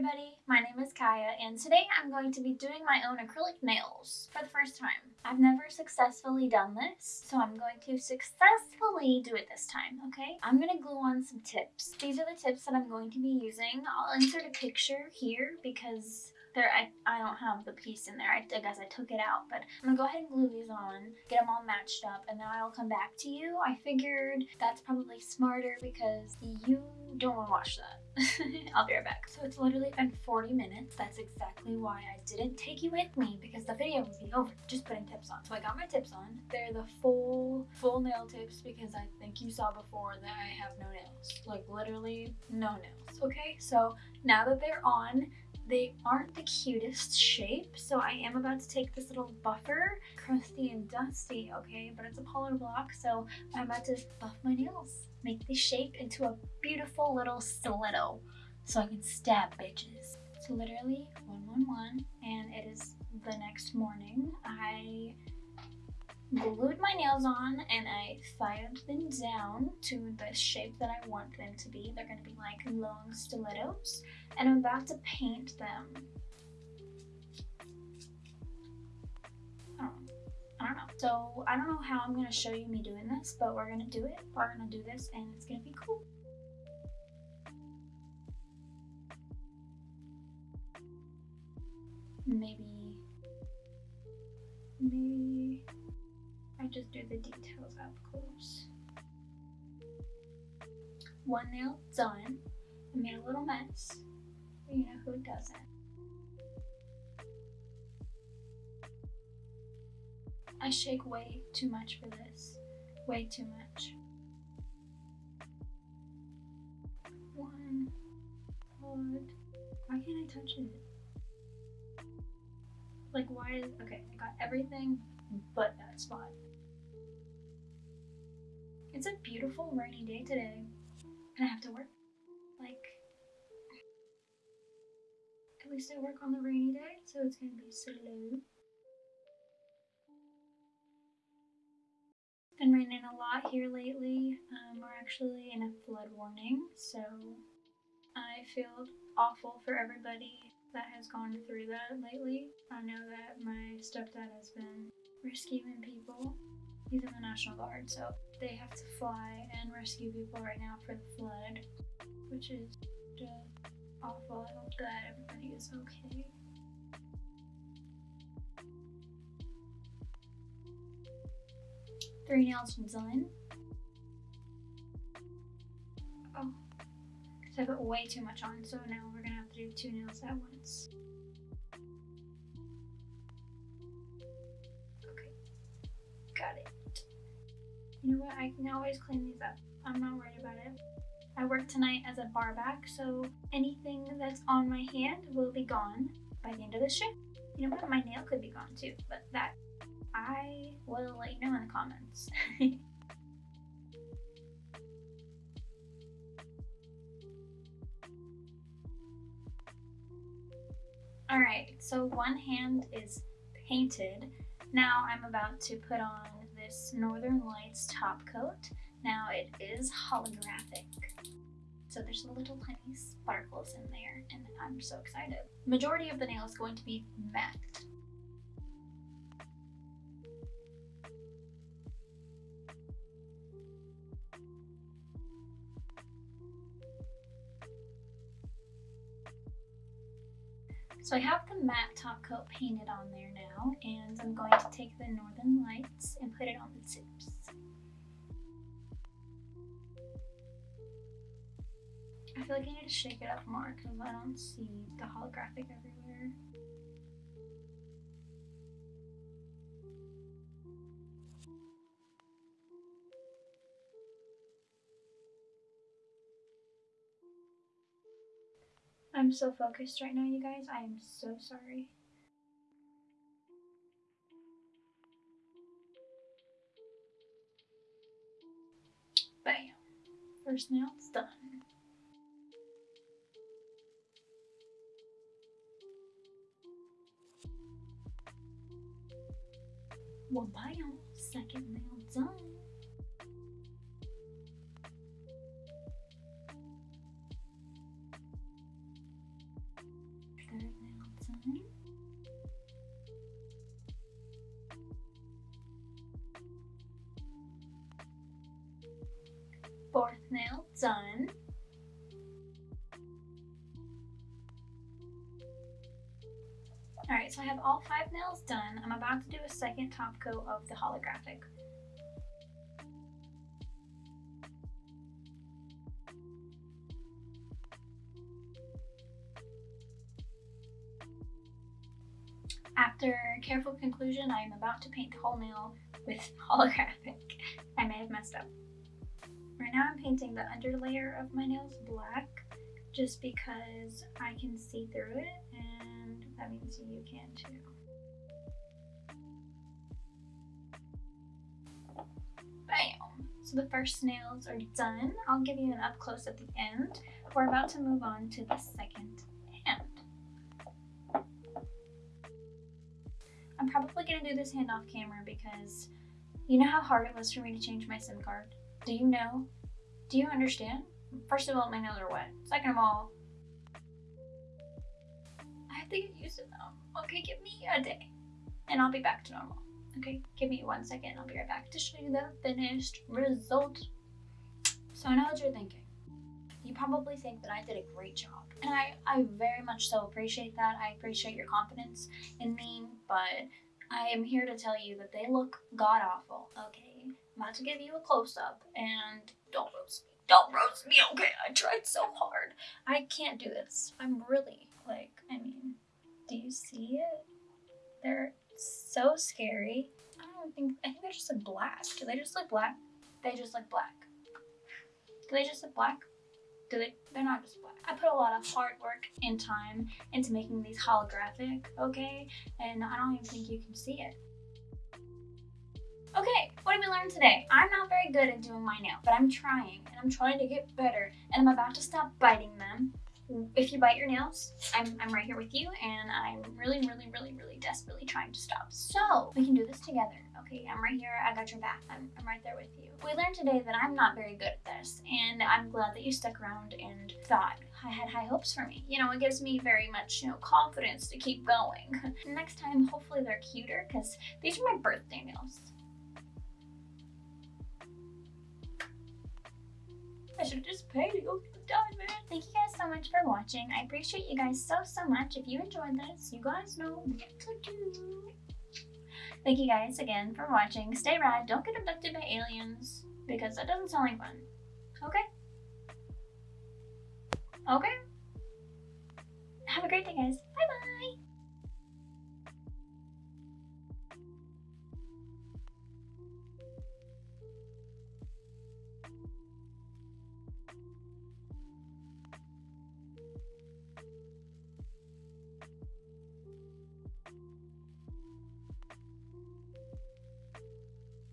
everybody, my name is Kaya and today I'm going to be doing my own acrylic nails for the first time. I've never successfully done this, so I'm going to successfully do it this time, okay? I'm going to glue on some tips. These are the tips that I'm going to be using. I'll insert a picture here because there I, I don't have the piece in there. I, I, guess I took it out, but I'm gonna go ahead and glue these on, get them all matched up, and then I'll come back to you. I figured that's probably smarter because you don't want to watch that. I'll be right back. So it's literally been 40 minutes. That's exactly why I didn't take you with me because the video would be over just putting tips on. So I got my tips on. They're the full, full nail tips because I think you saw before that I have no nails. Like literally no nails, okay? So now that they're on, they aren't the cutest shape, so I am about to take this little buffer, crusty and dusty, okay, but it's a polar block, so I'm about to buff my nails, make the shape into a beautiful little stiletto, so I can stab bitches. So literally 111, and it is the next morning. Glued my nails on and I filed them down to the shape that I want them to be. They're going to be like long stilettos and I'm about to paint them. I don't, I don't know. So I don't know how I'm going to show you me doing this, but we're going to do it. We're going to do this and it's going to be cool. Maybe, maybe just do the details up close. One nail done. I made a little mess. You know who doesn't. I shake way too much for this. Way too much. One. Hold. Why can't I touch it? Like why is, okay, I got everything but that spot. It's a beautiful rainy day today, and I have to work. Like, at least I work on the rainy day, so it's gonna be slow. Been raining a lot here lately. Um, we're actually in a flood warning, so I feel awful for everybody that has gone through that lately. I know that my stepdad has been rescuing people He's in the National Guard, so they have to fly and rescue people right now for the flood, which is just awful. I hope that everybody is okay. Three nails done. Oh, because I put way too much on, so now we're gonna have to do two nails at once. You know what? I can always clean these up. I'm not worried about it. I work tonight as a bar back, so anything that's on my hand will be gone by the end of the shift. You know what? My nail could be gone too, but that I will let you know in the comments. Alright, so one hand is painted now I'm about to put on this Northern Lights top coat. Now it is holographic. So there's a little tiny sparkles in there and I'm so excited. Majority of the nail is going to be matte. So I have the matte top coat painted on there now, and I'm going to take the Northern Lights and put it on the tips. I feel like I need to shake it up more because I don't see the holographic everywhere. I'm so focused right now, you guys. I am so sorry. Bam. First nail's done. Well, bam. Second nail done. Fourth nail done. Alright, so I have all five nails done. I'm about to do a second top coat of the holographic. After careful conclusion, I am about to paint the whole nail with holographic. I may have messed up. Right now I'm painting the underlayer of my nails black just because I can see through it and that means you can too. Bam! So the first nails are done. I'll give you an up close at the end. We're about to move on to the second probably to do this hand off camera because you know how hard it was for me to change my SIM card? Do you know? Do you understand? First of all, my nails are wet. Second of all, I have to get used to them. Okay, give me a day and I'll be back to normal. Okay, give me one second. I'll be right back to show you the finished result. So I know what you're thinking. You probably think that I did a great job. And I, I very much so appreciate that. I appreciate your confidence in me, but I am here to tell you that they look god awful, okay? I'm about to give you a close up and don't roast me. Don't roast me, okay? I tried so hard. I can't do this. I'm really, like, I mean, do you see it? They're so scary. I don't think, I think they're just look black. Do they just look black? They just look black. Do they just look black? Do they? They're not just black. I put a lot of hard work and time into making these holographic, okay? And I don't even think you can see it. Okay, what did we learn today? I'm not very good at doing my nail, but I'm trying, and I'm trying to get better, and I'm about to stop biting them. If you bite your nails, I'm, I'm right here with you, and I'm really, really, really, really desperately trying to stop. So, we can do this together, okay? I'm right here, I got your back, I'm, I'm right there with you. We learned today that I'm not very good at this, and I'm glad that you stuck around and thought I had high hopes for me. You know, it gives me very much, you know, confidence to keep going. Next time, hopefully they're cuter, because these are my birthday nails. I should just pay to the diamond. Thank you guys so much for watching. I appreciate you guys so, so much. If you enjoyed this, you guys know what to do. Thank you guys again for watching. Stay rad. Don't get abducted by aliens because that doesn't sound like fun. Okay? Okay? Have a great day, guys. Bye-bye.